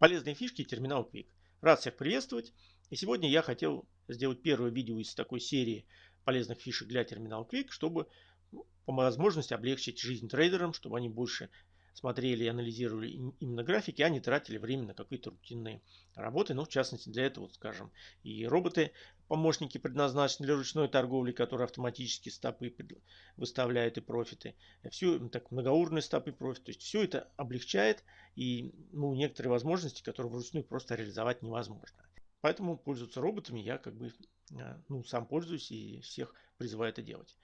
Полезные фишки терминал Quick. Рад всех приветствовать. И сегодня я хотел сделать первое видео из такой серии полезных фишек для терминал Quick, чтобы ну, по возможности облегчить жизнь трейдерам, чтобы они больше смотрели и анализировали именно графики, а не тратили время на какие-то рутинные работы. Ну, в частности, для этого, скажем, и роботы-помощники предназначены для ручной торговли, которые автоматически стопы выставляют и профиты. Все, так, многоуровневые стопы профит. То есть все это облегчает и ну, некоторые возможности, которые вручную просто реализовать невозможно. Поэтому пользоваться роботами я как бы а, ну, сам пользуюсь и всех призываю это делать.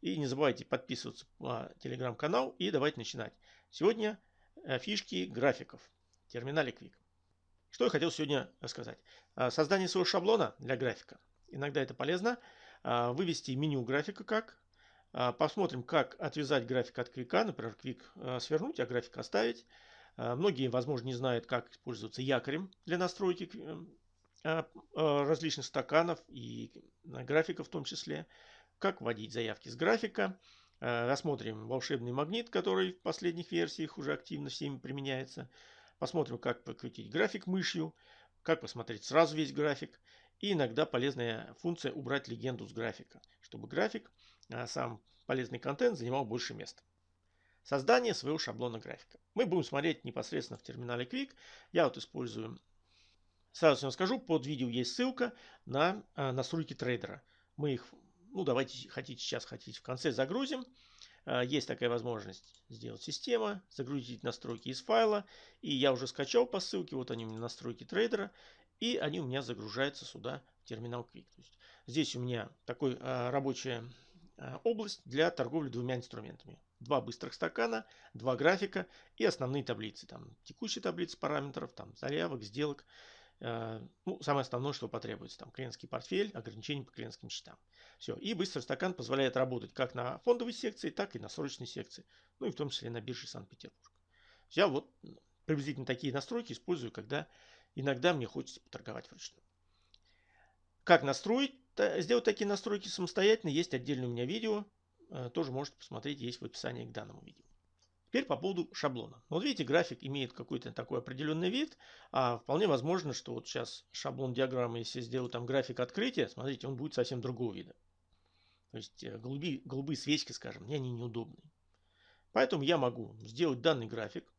И не забывайте подписываться на телеграм-канал и давайте начинать. Сегодня э, фишки графиков в терминале Quick. Что я хотел сегодня рассказать. А, создание своего шаблона для графика. Иногда это полезно. А, вывести меню графика как. Посмотрим, как отвязать график от квика. Например, квик свернуть, а график оставить. Многие, возможно, не знают, как использоваться якорем для настройки различных стаканов и графиков в том числе как вводить заявки с графика. Э, рассмотрим волшебный магнит, который в последних версиях уже активно всеми применяется. Посмотрим, как покрутить график мышью, как посмотреть сразу весь график. И иногда полезная функция убрать легенду с графика, чтобы график, э, сам полезный контент занимал больше места. Создание своего шаблона графика. Мы будем смотреть непосредственно в терминале Quick. Я вот использую, сразу вам скажу, под видео есть ссылка на э, настройки трейдера. Мы их ну, давайте хотите сейчас, хотите в конце загрузим. А, есть такая возможность сделать система, загрузить настройки из файла. И я уже скачал по ссылке, вот они у меня настройки трейдера. И они у меня загружаются сюда в терминал Quick. То есть здесь у меня такой а, рабочая а, область для торговли двумя инструментами. Два быстрых стакана, два графика и основные таблицы. Там текущие таблицы параметров, там заявок, сделок. Э, ну, самое основное, что потребуется, там клиентский портфель, ограничения по клиентским счетам. Все. И быстрый стакан позволяет работать как на фондовой секции, так и на срочной секции. Ну и в том числе на бирже Санкт-Петербург. Я вот приблизительно такие настройки использую, когда иногда мне хочется поторговать вручную. Как настроить, сделать такие настройки самостоятельно, есть отдельное у меня видео. Э, тоже можете посмотреть, есть в описании к данному видео. Теперь по поводу шаблона. Вот видите, график имеет какой-то такой определенный вид. А вполне возможно, что вот сейчас шаблон диаграммы, если сделаю там график открытия, смотрите, он будет совсем другого вида. То есть э, голубые, голубые свечки, скажем, мне они неудобные. Поэтому я могу сделать данный график,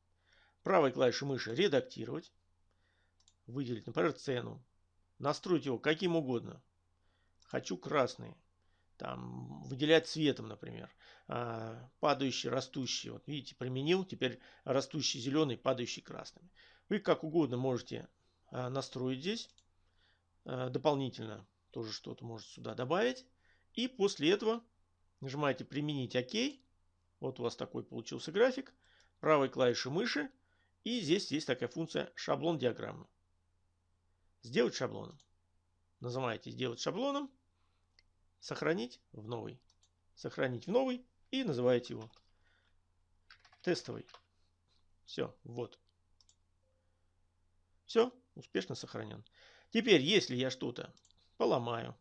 правой клавишей мыши редактировать, выделить, например, цену, настроить его каким угодно. Хочу красный, там, выделять цветом, например. А, падающий, растущий. Вот видите, применил. Теперь растущий зеленый, падающий красным. Вы как угодно можете а, настроить здесь. А, дополнительно тоже что-то можете сюда добавить. И после этого нажимаете применить ОК. Вот у вас такой получился график. Правой клавишей мыши. И здесь есть такая функция шаблон диаграммы. Сделать шаблоном. Нажимаете сделать шаблоном сохранить в новый. Сохранить в новый и называете его тестовый. Все, вот. Все, успешно сохранен. Теперь, если я что-то поломаю,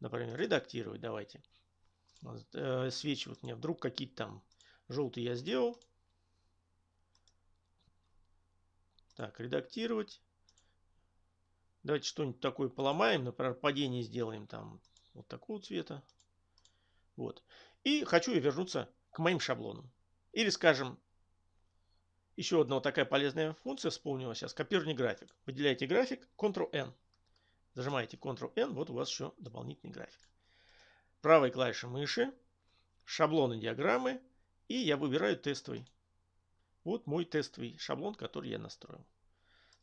например, редактировать, давайте. Э, свечи вот мне вдруг какие-то там желтые я сделал. Так, редактировать. Давайте что-нибудь такое поломаем. Например, падение сделаем там вот такого цвета. Вот. И хочу я вернуться к моим шаблонам. Или, скажем, еще одна вот такая полезная функция вспомнила сейчас. Копирование график. Выделяете график, Ctrl-N. Зажимаете Ctrl-N, вот у вас еще дополнительный график. Правой клавишей мыши, шаблоны диаграммы, и я выбираю тестовый. Вот мой тестовый шаблон, который я настроил.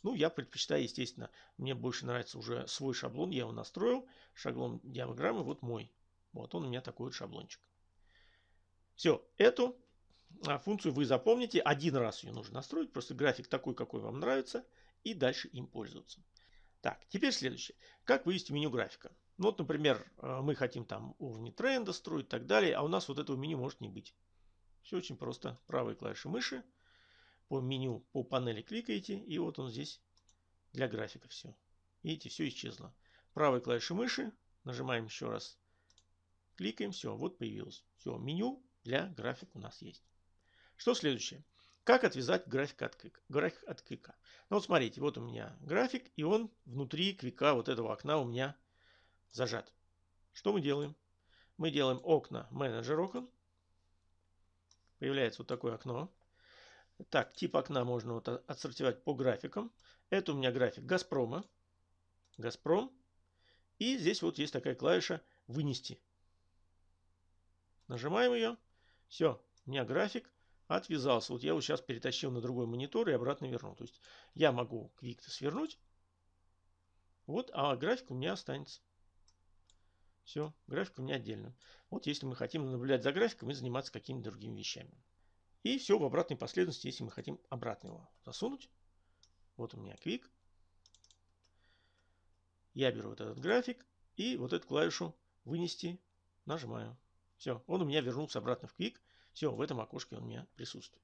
Ну, я предпочитаю, естественно, мне больше нравится уже свой шаблон, я его настроил. Шаблон диаграммы, вот мой. Вот он у меня такой вот шаблончик. Все, эту а, функцию вы запомните. Один раз ее нужно настроить, просто график такой, какой вам нравится, и дальше им пользоваться. Так, теперь следующее. Как вывести меню графика? Ну, вот, например, а, мы хотим там уровни тренда строить и так далее, а у нас вот этого меню может не быть. Все очень просто. Правой клавишей мыши по меню, по панели кликаете, и вот он здесь для графика все. Видите, все исчезло. Правой клавишей мыши нажимаем еще раз, кликаем, все, вот появилось. Все, меню для графика у нас есть. Что следующее? Как отвязать график от квика? График от квика. Ну вот смотрите, вот у меня график, и он внутри квика вот этого окна у меня зажат. Что мы делаем? Мы делаем окна, менеджер окон. Появляется вот такое окно. Так, тип окна можно вот отсортировать по графикам. Это у меня график Газпрома. Газпром. И здесь вот есть такая клавиша «Вынести». Нажимаем ее. Все, у меня график отвязался. Вот я его сейчас перетащил на другой монитор и обратно вернул. То есть я могу квик свернуть. Вот, а график у меня останется. Все, график у меня отдельно. Вот если мы хотим наблюдать за графиком и заниматься какими-то другими вещами. И все в обратной последовательности, если мы хотим обратно его засунуть. Вот у меня квик. Я беру вот этот график и вот эту клавишу вынести нажимаю. Все, он у меня вернулся обратно в квик. Все, в этом окошке он у меня присутствует.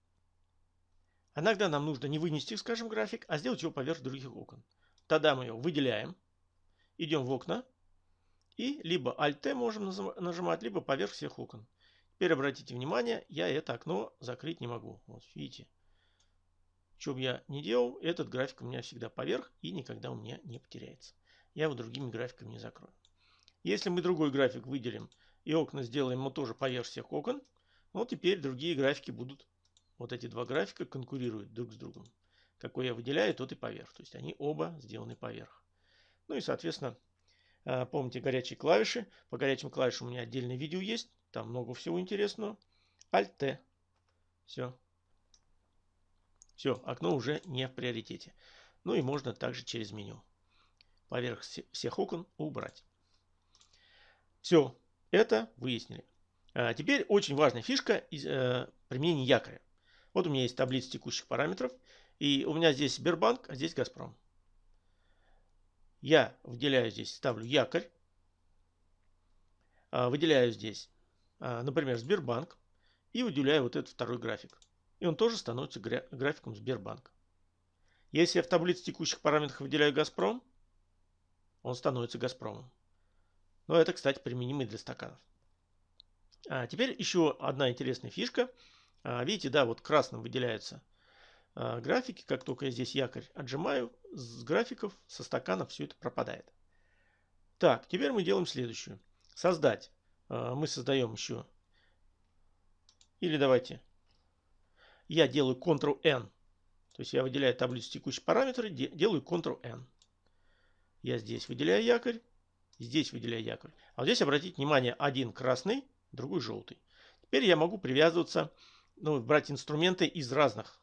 Иногда нам нужно не вынести, скажем, график, а сделать его поверх других окон. Тогда мы его выделяем, идем в окна и либо Alt-T можем нажимать, либо поверх всех окон. Теперь обратите внимание, я это окно закрыть не могу. Вот видите. Что бы я ни делал, этот график у меня всегда поверх и никогда у меня не потеряется. Я его другими графиками не закрою. Если мы другой график выделим и окна сделаем мы тоже поверх всех окон, вот теперь другие графики будут, вот эти два графика конкурируют друг с другом. Какой я выделяю, тот и поверх. То есть они оба сделаны поверх. Ну и, соответственно, а, помните горячие клавиши. По горячим клавишам у меня отдельное видео есть. Там много всего интересного. Alt-T. Все. Все, окно уже не в приоритете. Ну и можно также через меню. Поверх всех окон убрать. Все, это выяснили. А теперь очень важная фишка из, э, применения якоря. Вот у меня есть таблица текущих параметров. И у меня здесь Сбербанк, а здесь Газпром. Я выделяю здесь, ставлю якорь. А, выделяю здесь например, Сбербанк, и выделяю вот этот второй график. И он тоже становится графиком Сбербанка. Если я в таблице текущих параметров выделяю Газпром, он становится Газпромом. Но это, кстати, применимо для стаканов. А теперь еще одна интересная фишка. А, видите, да, вот красным выделяются а, графики. Как только я здесь якорь отжимаю, с графиков, со стаканов все это пропадает. Так, теперь мы делаем следующее. Создать а, мы создаем еще. Или давайте. Я делаю Ctrl-N. То есть я выделяю таблицу текущие параметры, делаю Ctrl-N. Я здесь выделяю якорь, здесь выделяю якорь. А вот здесь обратите внимание, один красный, другой желтый. Теперь я могу привязываться, ну, брать инструменты из разных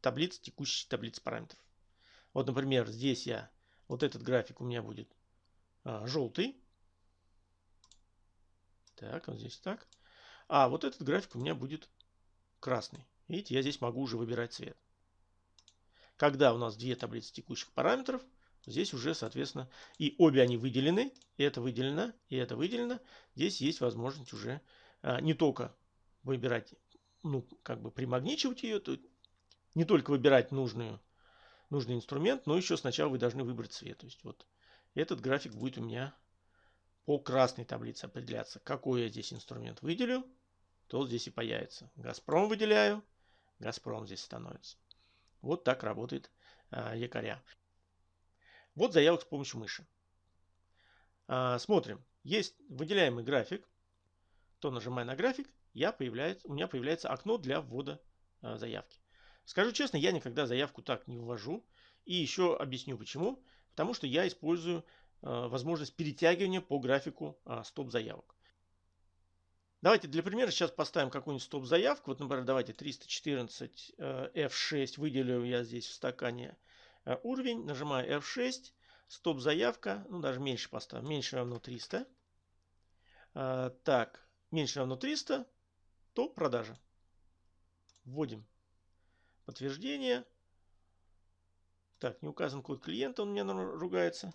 таблиц, текущих таблиц параметров. Вот, например, здесь я, вот этот график у меня будет а, желтый. Так, вот здесь так. А вот этот график у меня будет красный. Видите, я здесь могу уже выбирать цвет. Когда у нас две таблицы текущих параметров, здесь уже, соответственно, и обе они выделены. И это выделено, и это выделено. Здесь есть возможность уже а, не только выбирать, ну, как бы примагничивать ее, то не только выбирать нужную, нужный инструмент, но еще сначала вы должны выбрать цвет. То есть вот этот график будет у меня по красной таблице определяться, какой я здесь инструмент выделю, то здесь и появится. Газпром выделяю, Газпром здесь становится. Вот так работает а, якоря. Вот заявок с помощью мыши. А, смотрим. Есть выделяемый график. То нажимая на график, я появляется, у меня появляется окно для ввода а, заявки. Скажу честно, я никогда заявку так не ввожу. И еще объясню почему. Потому что я использую Э, возможность перетягивания по графику а, стоп-заявок. Давайте для примера сейчас поставим какую-нибудь стоп-заявку. Вот, например, давайте 314 F6 выделю я здесь в стакане э, уровень. Нажимаю F6. Стоп-заявка. Ну, даже меньше поставим. Меньше равно 300. Э, так, меньше равно 300. То продажа. Вводим подтверждение. Так, не указан код клиента, он мне ругается.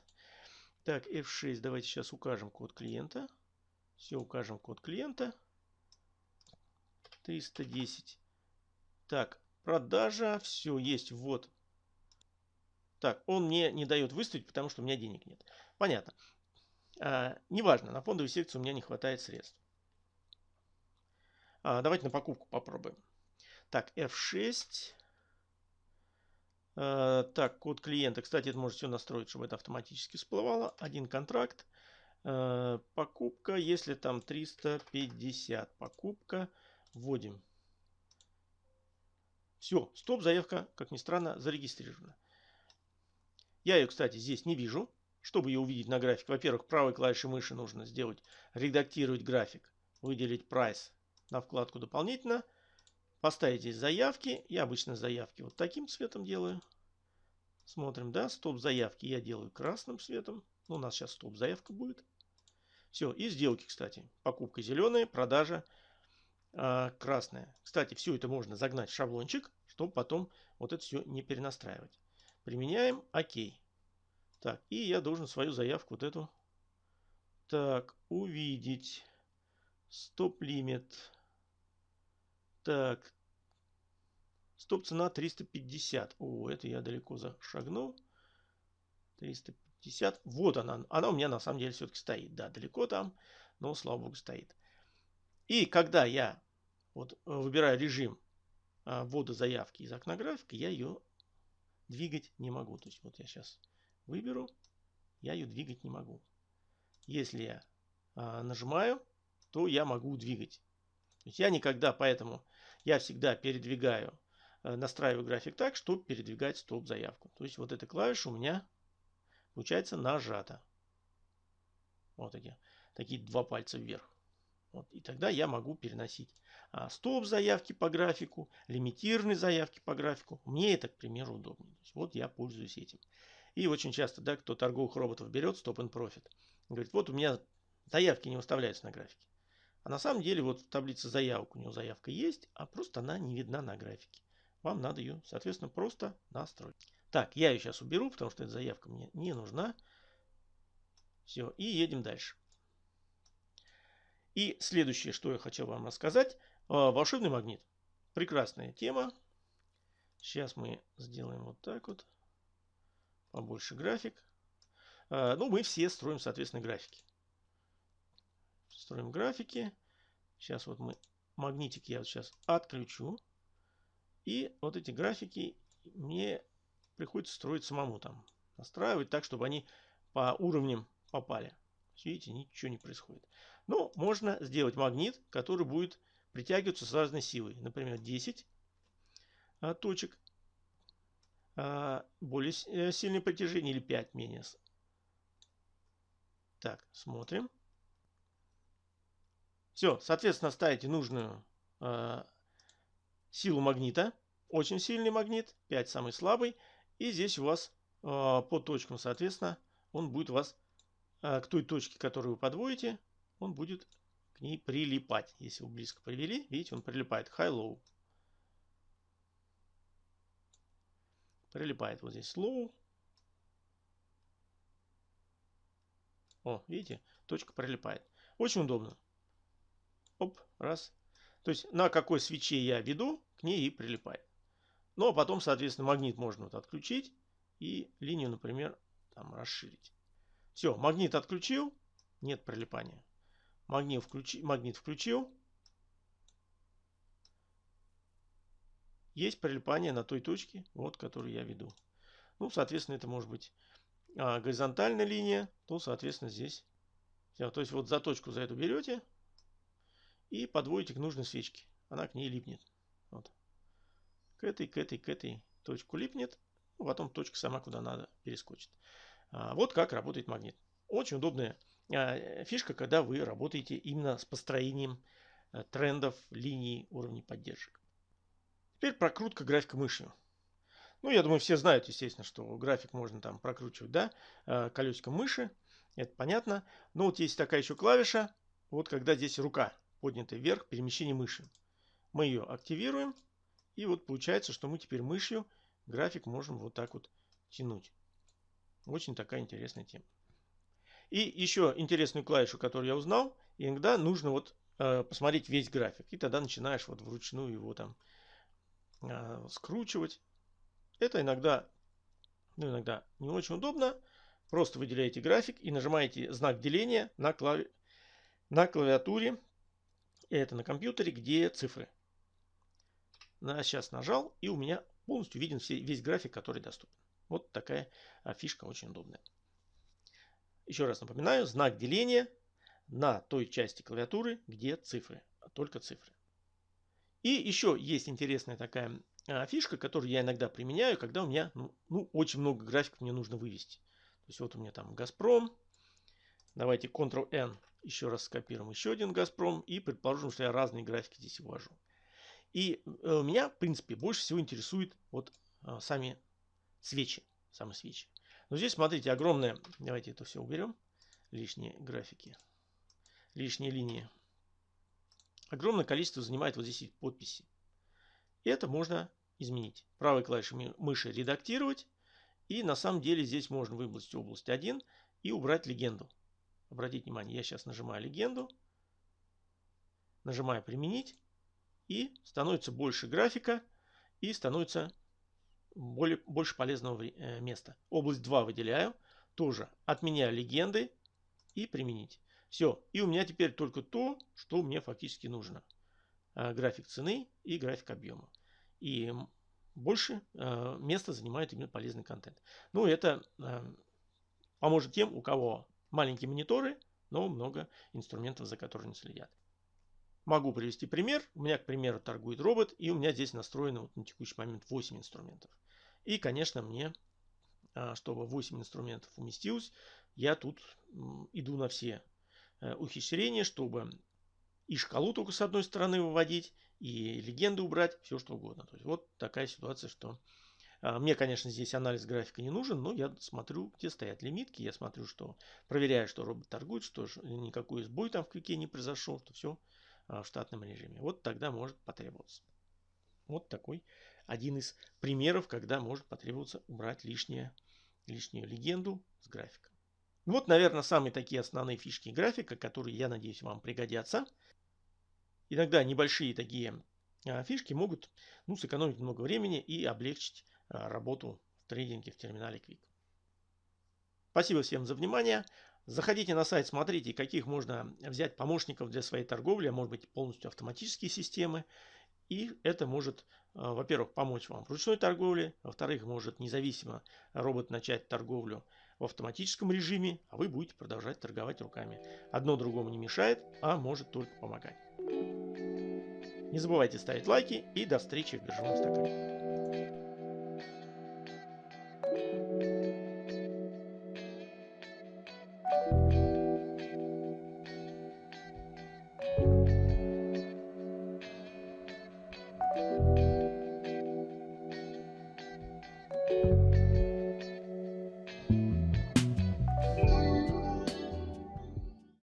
Так, F6, давайте сейчас укажем код клиента. Все, укажем код клиента. 310. Так, продажа, все, есть, вот. Так, он мне не дает выставить, потому что у меня денег нет. Понятно. А, неважно, на фондовой секции у меня не хватает средств. А, давайте на покупку попробуем. Так, F6. Э, так, код клиента. Кстати, это может все настроить, чтобы это автоматически всплывало. Один контракт. Э, покупка, если там 350. Покупка. Вводим. Все, стоп-заявка, как ни странно, зарегистрирована. Я ее, кстати, здесь не вижу. Чтобы ее увидеть на графике, во-первых, правой клавишей мыши нужно сделать редактировать график, выделить price на вкладку дополнительно, поставить здесь заявки. Я обычно заявки вот таким цветом делаю. Смотрим, да, стоп заявки я делаю красным цветом. Ну, у нас сейчас стоп заявка будет. Все, и сделки, кстати. Покупка зеленая, продажа э, красная. Кстати, все это можно загнать в шаблончик, чтобы потом вот это все не перенастраивать. Применяем ОК. Так, и я должен свою заявку вот эту. Так, увидеть. Стоп-лимит. Так. Стоп-цена 350. О, это я далеко зашагнул. 350. Вот она. Она у меня на самом деле все-таки стоит. Да, далеко там, но слава богу стоит. И когда я вот выбираю режим а, ввода заявки из окна графика, я ее двигать не могу. То есть вот я сейчас выберу, я ее двигать не могу. Если я а, нажимаю, то я могу двигать. То есть я никогда, поэтому я всегда передвигаю, а, настраиваю график так, чтобы передвигать стоп-заявку. То есть вот эта клавиша у меня получается нажата. Вот эти такие два пальца вверх. Вот, и тогда я могу переносить а, стоп-заявки по графику, лимитированные заявки по графику. Мне это, к примеру, удобнее. вот я пользуюсь этим. И очень часто, да, кто торговых роботов берет, стоп and profit, говорит, вот у меня заявки не выставляются на графике. А на самом деле вот в таблице заявок у него заявка есть, а просто она не видна на графике. Вам надо ее, соответственно, просто настроить. Так, я ее сейчас уберу, потому что эта заявка мне не нужна. Все, и едем дальше. И следующее, что я хотел вам рассказать. А, волшебный магнит. Прекрасная тема. Сейчас мы сделаем вот так вот побольше график. А, ну, мы все строим, соответственно, графики. Строим графики. Сейчас вот мы магнитик я вот сейчас отключу. И вот эти графики мне приходится строить самому там. Настраивать так, чтобы они по уровням попали. Видите, ничего не происходит. Но можно сделать магнит, который будет притягиваться с разной силой. Например, 10 а, точек а, более э, сильное притяжение или 5 менее. Так, смотрим. Все, соответственно, ставите нужную э, силу магнита. Очень сильный магнит, 5 самый слабый. И здесь у вас э, по точкам, соответственно, он будет вас э, к той точке, которую вы подводите, он будет к ней прилипать. Если вы близко привели, видите, он прилипает. High-low. Прилипает вот здесь slow. О, видите, точка прилипает. Очень удобно. Оп, раз. То есть на какой свече я веду, к ней и прилипает. Ну а потом, соответственно, магнит можно вот отключить и линию, например, там расширить. Все, магнит отключил, нет прилипания. Магнит, включи, магнит включил, есть прилипание на той точке, вот, которую я веду. Ну, соответственно, это может быть а, горизонтальная линия, то, соответственно, здесь. Все, то есть вот за точку за эту берете и подводите к нужной свечке. Она к ней липнет. Вот. К этой, к этой, к этой точку липнет. Ну, потом точка сама куда надо перескочит. А, вот как работает магнит. Очень удобная а, фишка, когда вы работаете именно с построением а, трендов, линий, уровней поддержек. Теперь прокрутка графика мышью. Ну, я думаю, все знают, естественно, что график можно там прокручивать, да, э, колесиком мыши. Это понятно. Но вот есть такая еще клавиша, вот когда здесь рука поднята вверх, перемещение мыши. Мы ее активируем. И вот получается, что мы теперь мышью график можем вот так вот тянуть. Очень такая интересная тема. И еще интересную клавишу, которую я узнал, иногда нужно вот э, посмотреть весь график. И тогда начинаешь вот вручную его там э, скручивать. Это иногда, ну, иногда не очень удобно. Просто выделяете график и нажимаете знак деления на, клави... на клавиатуре. Это на компьютере, где цифры. На, сейчас нажал, и у меня полностью виден весь график, который доступен. Вот такая фишка очень удобная. Еще раз напоминаю, знак деления на той части клавиатуры, где цифры, только цифры. И еще есть интересная такая фишка, которую я иногда применяю, когда у меня ну, ну, очень много графиков мне нужно вывести. То есть вот у меня там Газпром. Давайте Ctrl-N еще раз скопируем еще один Газпром и предположим, что я разные графики здесь ввожу. И э, меня, в принципе, больше всего интересует вот э, сами свечи. Сами свечи. Но здесь, смотрите, огромное... Давайте это все уберем. Лишние графики. Лишние линии. Огромное количество занимает вот здесь подписи. И это можно изменить. Правой клавишей мыши редактировать. И на самом деле здесь можно выбрать область 1 и убрать легенду. Обратите внимание, я сейчас нажимаю легенду. Нажимаю применить. И становится больше графика. И становится более, больше полезного э, места. Область 2 выделяю. Тоже отменяю легенды и применить. Все. И у меня теперь только то, что мне фактически нужно. Э, график цены и график объема. И больше э, места занимает именно полезный контент. Ну, это поможет тем, у кого маленькие мониторы, но много инструментов, за которыми следят. Могу привести пример. У меня, к примеру, торгует робот, и у меня здесь настроено вот на текущий момент 8 инструментов. И, конечно, мне, а, чтобы 8 инструментов уместилось, я тут иду на все э, ухищрения, чтобы и шкалу только с одной стороны выводить, и легенды убрать, все что угодно. То есть вот такая ситуация, что мне, конечно, здесь анализ графика не нужен, но я смотрю, где стоят лимитки, я смотрю, что проверяю, что робот торгует, что никакой сбой там в квике не произошел, что все а, в штатном режиме. Вот тогда может потребоваться. Вот такой один из примеров, когда может потребоваться убрать лишнее, лишнюю легенду с графика. Вот, наверное, самые такие основные фишки графика, которые, я надеюсь, вам пригодятся. Иногда небольшие такие а, фишки могут ну, сэкономить много времени и облегчить а, работу в трейдинге в терминале Quick. Спасибо всем за внимание. Заходите на сайт, смотрите, каких можно взять помощников для своей торговли, а может быть полностью автоматические системы. И это может, а, во-первых, помочь вам в ручной торговле, во-вторых, может независимо робот начать торговлю в автоматическом режиме, а вы будете продолжать торговать руками. Одно другому не мешает, а может только помогать. Не забывайте ставить лайки и до встречи в биржевом стакане.